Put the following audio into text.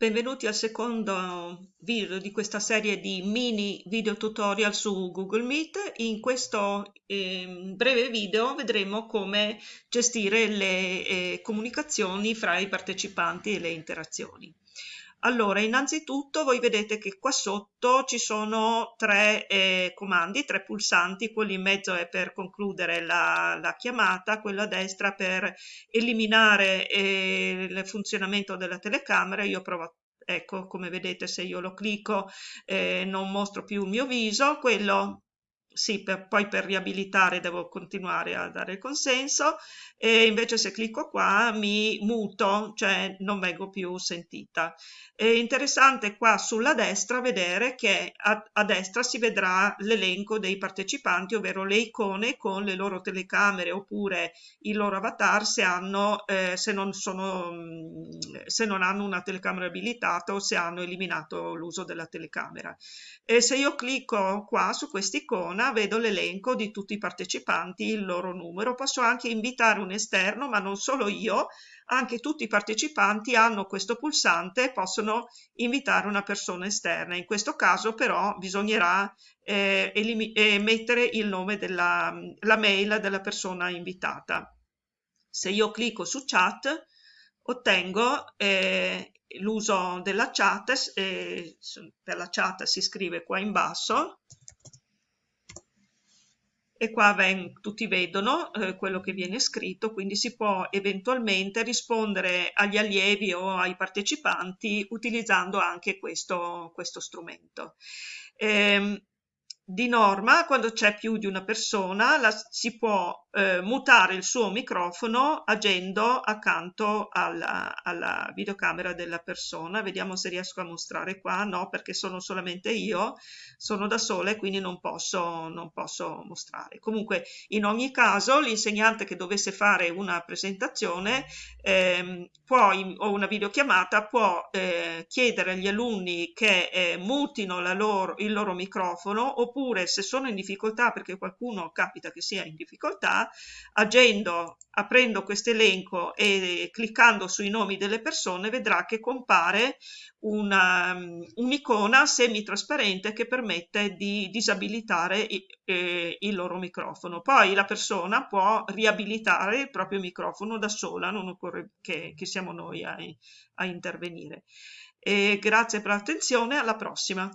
Benvenuti al secondo video di questa serie di mini video tutorial su Google Meet. In questo eh, breve video vedremo come gestire le eh, comunicazioni fra i partecipanti e le interazioni. Allora, innanzitutto voi vedete che qua sotto ci sono tre eh, comandi, tre pulsanti, quello in mezzo è per concludere la, la chiamata, quello a destra per eliminare eh, il funzionamento della telecamera, io provo ecco come vedete se io lo clicco eh, non mostro più il mio viso, quello sì, per, poi per riabilitare devo continuare a dare consenso e invece se clicco qua mi muto, cioè non vengo più sentita. È interessante qua sulla destra vedere che a, a destra si vedrà l'elenco dei partecipanti, ovvero le icone con le loro telecamere oppure il loro avatar se, hanno, eh, se, non, sono, se non hanno una telecamera abilitata o se hanno eliminato l'uso della telecamera. E se io clicco qua su quest'icona vedo l'elenco di tutti i partecipanti, il loro numero. Posso anche invitare un esterno, ma non solo io, anche tutti i partecipanti hanno questo pulsante e possono invitare una persona esterna. In questo caso però bisognerà eh, eh, mettere il nome della la mail della persona invitata. Se io clicco su chat ottengo eh, l'uso della chat, eh, per la chat si scrive qua in basso, e qua ven, tutti vedono eh, quello che viene scritto, quindi si può eventualmente rispondere agli allievi o ai partecipanti utilizzando anche questo, questo strumento. Eh, di norma, quando c'è più di una persona, la, si può eh, mutare il suo microfono agendo accanto alla, alla, videocamera della persona. Vediamo se riesco a mostrare qua. No, perché sono solamente io, sono da sola e quindi non posso, non posso mostrare. Comunque, in ogni caso, l'insegnante che dovesse fare una presentazione eh, può, in, o una videochiamata può eh, chiedere agli alunni che eh, mutino loro, il loro microfono oppure oppure se sono in difficoltà perché qualcuno capita che sia in difficoltà, agendo, aprendo questo elenco e cliccando sui nomi delle persone vedrà che compare un'icona semi-trasparente che permette di disabilitare eh, il loro microfono. Poi la persona può riabilitare il proprio microfono da sola, non occorre che, che siamo noi a, a intervenire. E grazie per l'attenzione, alla prossima.